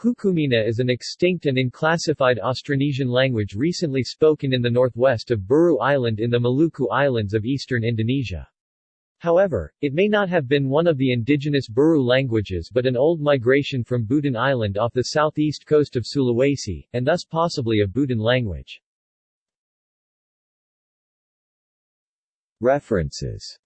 Hukumina is an extinct and unclassified Austronesian language recently spoken in the northwest of Buru Island in the Maluku Islands of eastern Indonesia. However, it may not have been one of the indigenous Buru languages but an old migration from Buton Island off the southeast coast of Sulawesi, and thus possibly a Buton language. References